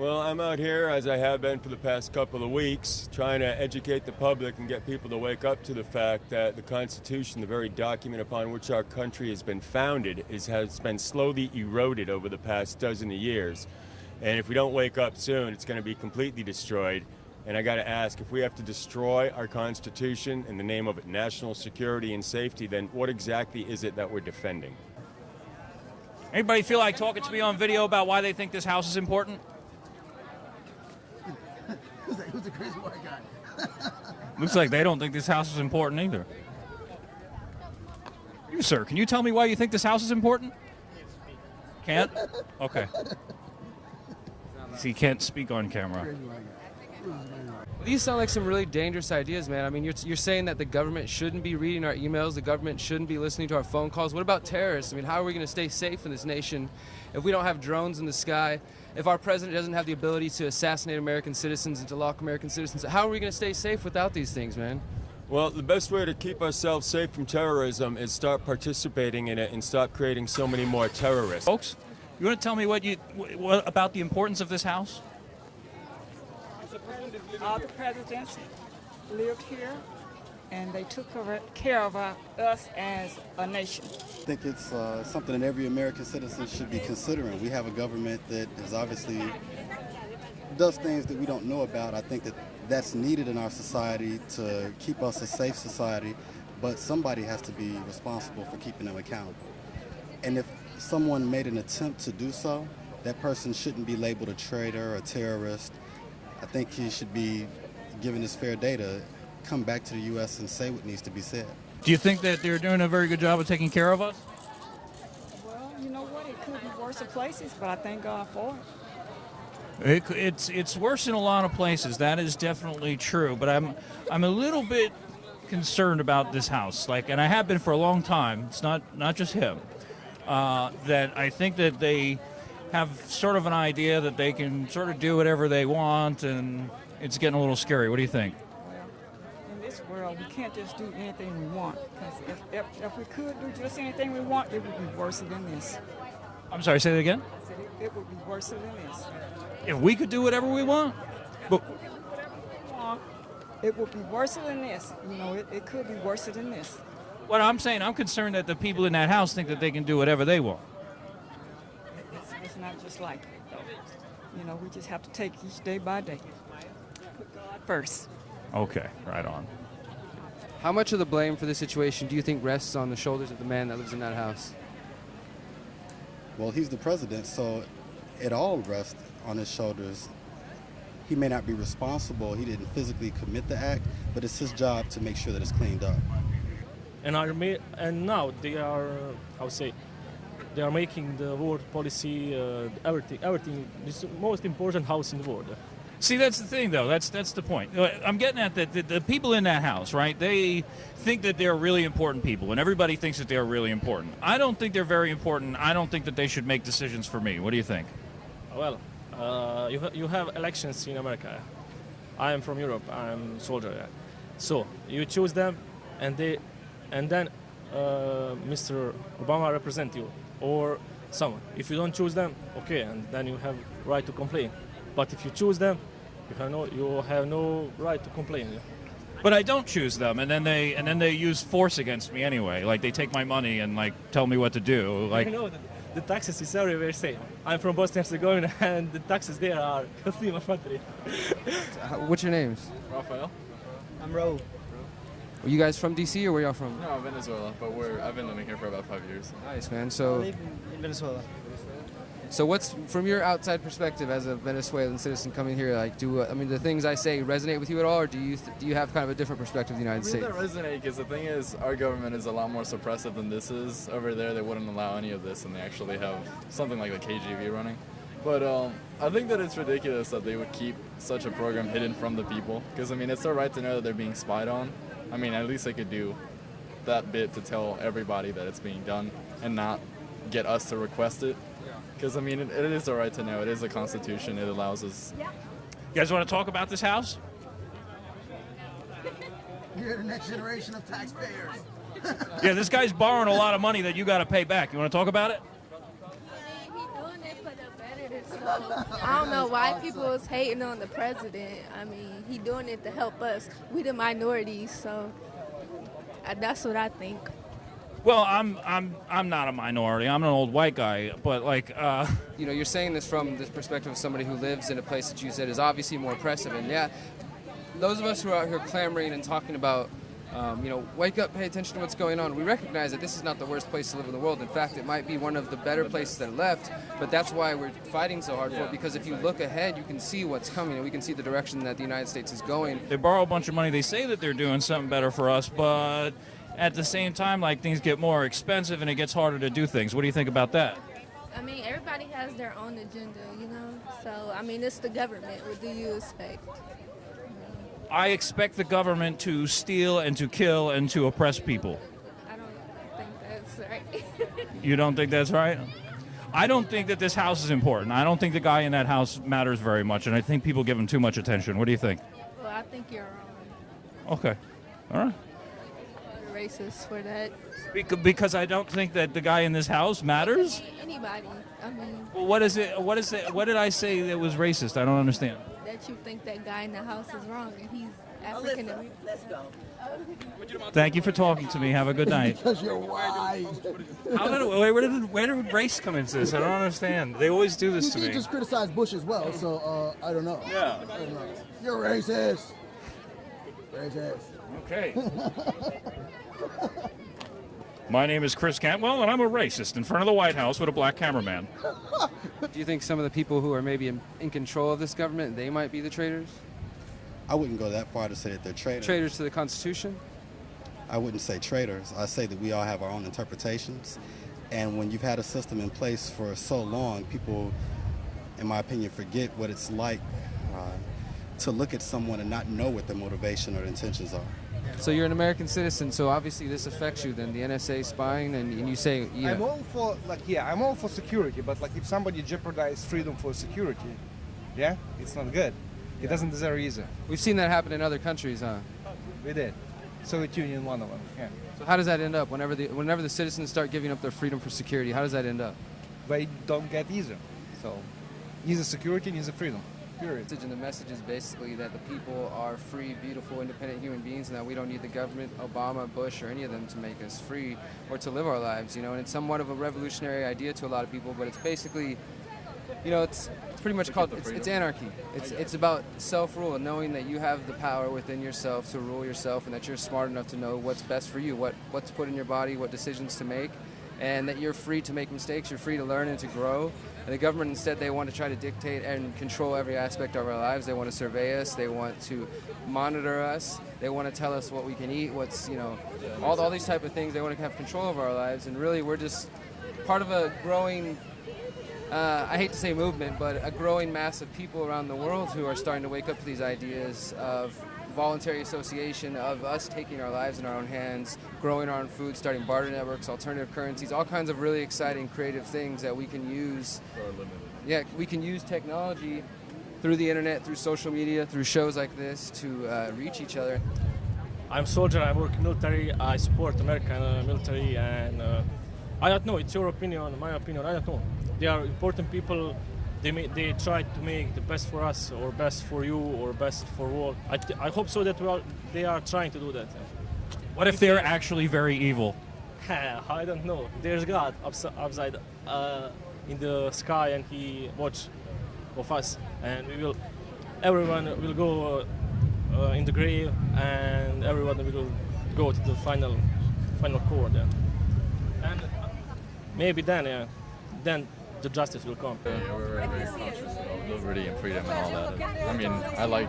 Well, I'm out here, as I have been for the past couple of weeks, trying to educate the public and get people to wake up to the fact that the Constitution, the very document upon which our country has been founded, is, has been slowly eroded over the past dozen of years. And if we don't wake up soon, it's going to be completely destroyed. And I got to ask if we have to destroy our Constitution in the name of national security and safety, then what exactly is it that we're defending? Anybody feel like talking to me on video about why they think this house is important? Who's, that, who's the crazy white guy? Looks like they don't think this house is important either. You, sir, can you tell me why you think this house is important? Can't? Okay. You can't speak on camera. Crazy white guy. Who's the crazy white guy? These sound like some really dangerous ideas, man. I mean, you're, you're saying that the government shouldn't be reading our emails, the government shouldn't be listening to our phone calls. What about terrorists? I mean, how are we going to stay safe in this nation if we don't have drones in the sky? If our president doesn't have the ability to assassinate American citizens and to lock American citizens, how are we going to stay safe without these things, man? Well, the best way to keep ourselves safe from terrorism is start participating in it and stop creating so many more terrorists. Folks, you want to tell me what you what about the importance of this house? All the presidents lived here and they took care of us as a nation. I think it's uh, something that every American citizen should be considering. We have a government that is obviously does things that we don't know about. I think that that's needed in our society to keep us a safe society, but somebody has to be responsible for keeping them accountable. And if someone made an attempt to do so, that person shouldn't be labeled a traitor or a terrorist. I think he should be given his fair day to come back to the U.S. and say what needs to be said. Do you think that they're doing a very good job of taking care of us? Well, you know what? It could be worse in places, but I thank God for it. It, it's it's worse in a lot of places. That is definitely true. But I'm I'm a little bit concerned about this house. Like, and I have been for a long time. It's not not just him. Uh, that I think that they have sort of an idea that they can sort of do whatever they want, and it's getting a little scary. What do you think? Well, in this world, we can't just do anything we want. Because if, if, if we could do just anything we want, it would be worse than this. I'm sorry. Say that again. It, it would be worse than this. If we could do whatever we want, but It would be worse than this. You know, it, it could be worse than this. what I'm saying, I'm concerned that the people in that house think that they can do whatever they want. It's, it's not just like that, though. You know, we just have to take each day by day. Put God first. Okay, right on. How much of the blame for this situation do you think rests on the shoulders of the man that lives in that house? Well, he's the president, so it all rests on his shoulders. He may not be responsible, he didn't physically commit the act, but it's his job to make sure that it's cleaned up. and are ma- and now they are uh, I would say they are making the world policy uh, everything everything this most important house in the world See, that's the thing, though. That's that's the point. Uh, I'm getting at that the, the people in that house, right? They think that they're really important people, and everybody thinks that they're really important. I don't think they're very important. I don't think that they should make decisions for me. What do you think? well uh, you, ha- you have elections in america i am from europe i'm soldier yeah. so you choose them and they and then uh, mr obama represent you or someone if you don't choose them okay and then you have right to complain but if you choose them you have no you have no right to complain. But I don't choose them, and then they and then they use force against me anyway. Like they take my money and like tell me what to do. Like you know the, the taxes is everywhere same. I'm from Bosnia and Herzegovina, and the taxes there are Slima Fatri. How- What's your names? Rafael? I'm Ro. Are you guys from DC or where y'all from? No, Venezuela, but we're I've been living here for about five years. Nice, man. I So, live in, in Venezuela. so what's from your outside perspective as a Venezuelan citizen coming here? Like, do I mean the things I say resonate with you at all, or do you th- do you have kind of a different perspective of the I United mean, States? that resonate because the thing is, our government is a lot more suppressive than this is. Over there, they wouldn't allow any of this, and they actually have something like the KGB running. But um, I think that it's ridiculous that they would keep such a program hidden from the people. Because I mean, it's their right to know that they're being spied on. I mean, at least they could do that bit to tell everybody that it's being done, and not get us to request it. Because I mean, it, it is our right to know. It is a constitution. It allows us you guys want to talk about this house? You're the next generation of taxpayers. Yeah, this guy's borrowing a lot of money that you got to pay back. You want to talk about it? He doing it for the better I don't know why people is hating on the president. I mean, he doing it to help us. We the minorities, so that's what I think. Well, I'm I'm I'm not a minority. I'm an old white guy, but like uh, you know, you're saying this from the perspective of somebody who lives in a place that you said is obviously more oppressive. And yeah, those of us who are out here clamoring and talking about, um, you know, wake up, pay attention to what's going on, we recognize that this is not the worst place to live in the world. In fact, it might be one of the better places that are left, but that's why we're fighting so hard for it, because if you look ahead, you can see what's coming, and we can see the direction that the United States is going. they borrow a bunch of money. They say that they're doing something better for us, but at the same time, like things get more expensive and it gets harder to do things. What do you think about that? I mean, everybody has their own agenda, you know. So I mean, it's the government. What do you expect? I expect the government to steal and to kill and to oppress people. I don't think that's right. You don't think that's right? I don't think that this house is important. I don't think the guy in that house matters very much, and I think people give him too much attention. What do you think? well, I think you're wrong. Okay. All right. Racist for that. Bec- Because I don't think that the guy in this house matters. Anybody. I mean, Well, what is it? What is it? What did I say that was racist? I don't understand. That you think that guy in the house is wrong and he's African American. Let's go. Thank you for talking to me. Have a good night. Because you're white. How did, wait, where did where did race come into this? I don't understand. They always do this to You me. just criticized Bush as well, so uh, I don't know. Yeah. Don't know. You're racist. Racist. Okay. My name is Chris Cantwell, and I'm a racist in front of the White House with a black cameraman. Do you think some of the people who are maybe in, in control of this government, they might be the traitors? I wouldn't go that far to say that they're traitors. Traitors to the Constitution? I wouldn't say traitors. I say that we all have our own interpretations. And when you've had a system in place for so long, people, in my opinion, forget what it's like uh, to look at someone and not know what their motivation or intentions are. So you're an American citizen, so obviously this affects you then, the NSA spying, and, and you say, yeah. I'm all for like yeah, I'm all for security, but like if somebody jeopardizes freedom for security, yeah, it's not good. It doesn't deserve either. We've seen that happen in other countries, huh? We did. Soviet Union, one of them. Yeah, So how does that end up? Whenever the whenever the citizens start giving up their freedom for security, how does that end up? they don't get either. So, neither security, neither freedom. Period. And the message is basically that the people are free, beautiful, independent human beings, and that we don't need the government, Obama, Bush, or any of them to make us free or to live our lives. You know, and it's somewhat of a revolutionary idea to a lot of people, but it's basically, you know, it's it's pretty much called it's, it's anarchy. It's it's about self-rule and knowing that you have the power within yourself to rule yourself, and that you're smart enough to know what's best for you, what what to put in your body, what decisions to make, and that you're free to make mistakes, you're free to learn and to grow. And the government instead they want to try to dictate and control every aspect of our lives. They want to survey us. They want to monitor us. They want to tell us what we can eat, what's you know, all all these type of things. They want to have control over our lives. And really, we're just part of a growing. Uh, I hate to say movement, but a growing mass of people around the world who are starting to wake up to these ideas of voluntary association, of us taking our lives in our own hands, growing our own food, starting barter networks, alternative currencies, all kinds of really exciting, creative things that we can use. Yeah, we can use technology through the internet, through social media, through shows like this to uh, reach each other. I'm soldier. I work military. I support American uh, military, and uh, I don't know. It's your opinion, my opinion. I don't know. They are important people. They may, they try to make the best for us, or best for you, or best for world. I, I hope so that we are, they are trying to do that. What if they're actually very evil? I don't know. There's God ups- upside uh, in the sky, and He watch of us, and we will. Everyone will go uh, uh, in the grave, and everyone will go to the final, final court. And maybe then, yeah, then the justice will come. Yeah, we're very, very conscious of liberty and freedom and all that. And, I mean, I like,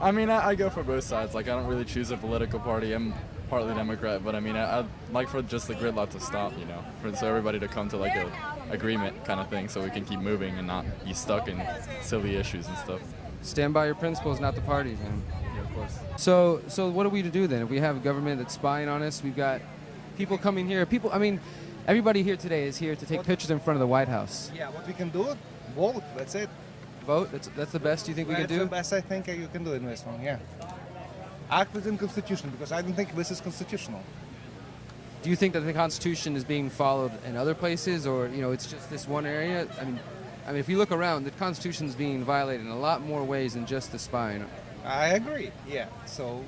I mean, I, I go for both sides. Like, I don't really choose a political party. I'm partly Democrat, but I mean, I, I'd like for just the gridlock to stop, you know, for so everybody to come to like a agreement kind of thing, so we can keep moving and not be stuck in silly issues and stuff. Stand by your principles, not the parties, man. Yeah, of course. So, so what are we to do then? If we have a government that's spying on us, we've got people coming here. People, I mean, everybody here today is here to take pictures in front of the White House. Yeah, what we can do, vote. That's it. Vote. That's that's the best you think we That's can do? That's the best I think you can do in this one. Yeah. Act within constitution because I don't think this is constitutional. Do you think that the Constitution is being followed in other places, or you know, it's just this one area? I mean, I mean, if you look around, the Constitution's being violated in a lot more ways than just the spying. I agree. Yeah. So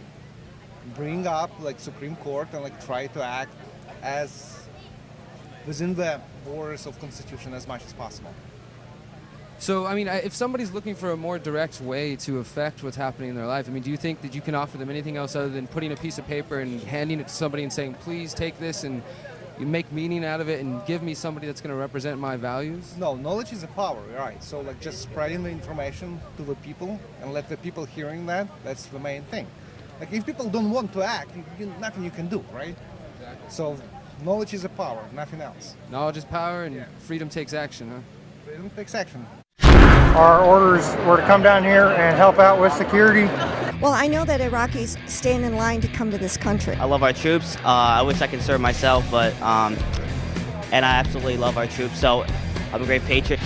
bring up like Supreme Court and like try to act as within the borders of Constitution as much as possible. So, I mean, if somebody's looking for a more direct way to affect what's happening in their life, I mean, do you think that you can offer them anything else other than putting a piece of paper and handing it to somebody and saying, please take this and you make meaning out of it and give me somebody that's going to represent my values? No, knowledge is a power, right? So like just spreading the information to the people and let the people hearing that, that's the main thing. Like if people don't want to act, you, you, nothing you can do, right? Exactly. So knowledge is a power, nothing else. Knowledge is power and freedom takes action, huh? Freedom takes action. Our orders were to come down here and help out with security. Well, I know that Iraqis stand in line to come to this country. I love our troops. Uh, I wish I could serve myself, but um, and I absolutely love our troops. So I'm a great patriot.